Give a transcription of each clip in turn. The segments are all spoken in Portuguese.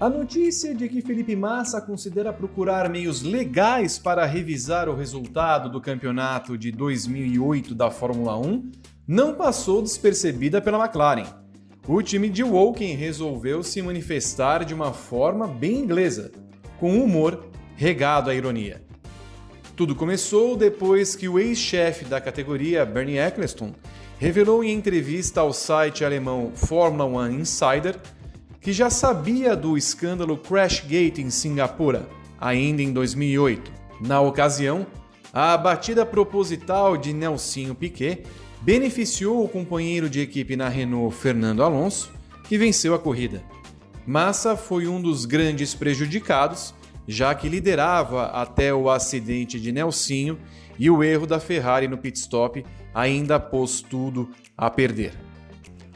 A notícia de que Felipe Massa considera procurar meios legais para revisar o resultado do campeonato de 2008 da Fórmula 1 não passou despercebida pela McLaren. O time de Woking resolveu se manifestar de uma forma bem inglesa, com humor regado à ironia. Tudo começou depois que o ex-chefe da categoria, Bernie Eccleston, revelou em entrevista ao site alemão Formula One Insider que já sabia do escândalo Crashgate em Singapura, ainda em 2008. Na ocasião, a batida proposital de Nelsinho Piquet beneficiou o companheiro de equipe na Renault Fernando Alonso, que venceu a corrida. Massa foi um dos grandes prejudicados, já que liderava até o acidente de Nelsinho e o erro da Ferrari no pit stop ainda pôs tudo a perder.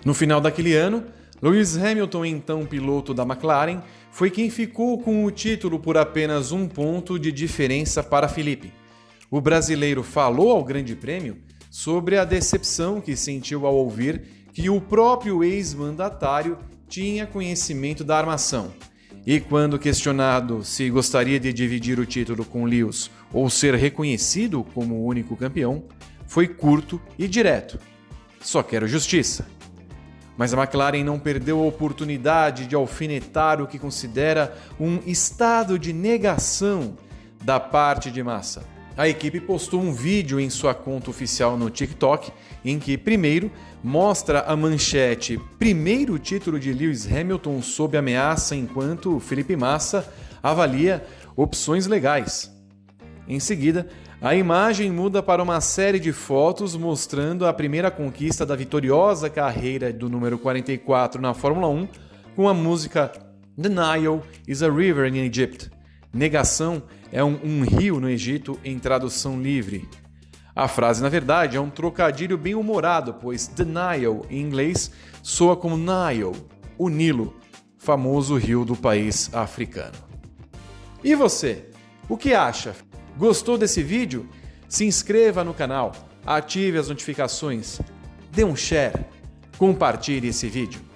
No final daquele ano, Lewis Hamilton, então piloto da McLaren, foi quem ficou com o título por apenas um ponto de diferença para Felipe. O brasileiro falou ao Grande Prêmio sobre a decepção que sentiu ao ouvir que o próprio ex-mandatário tinha conhecimento da armação. E quando questionado se gostaria de dividir o título com Lewis ou ser reconhecido como o único campeão, foi curto e direto. Só quero justiça. Mas a McLaren não perdeu a oportunidade de alfinetar o que considera um estado de negação da parte de massa. A equipe postou um vídeo em sua conta oficial no TikTok em que, primeiro, mostra a manchete Primeiro título de Lewis Hamilton sob ameaça enquanto Felipe Massa avalia opções legais. Em seguida, a imagem muda para uma série de fotos mostrando a primeira conquista da vitoriosa carreira do número 44 na Fórmula 1 com a música The Nile is a River in Egypt. Negação é um, um rio no Egito em tradução livre. A frase, na verdade, é um trocadilho bem humorado, pois The Nile, em inglês, soa como Nile, o Nilo, famoso rio do país africano. E você? O que acha? Gostou desse vídeo? Se inscreva no canal, ative as notificações, dê um share, compartilhe esse vídeo.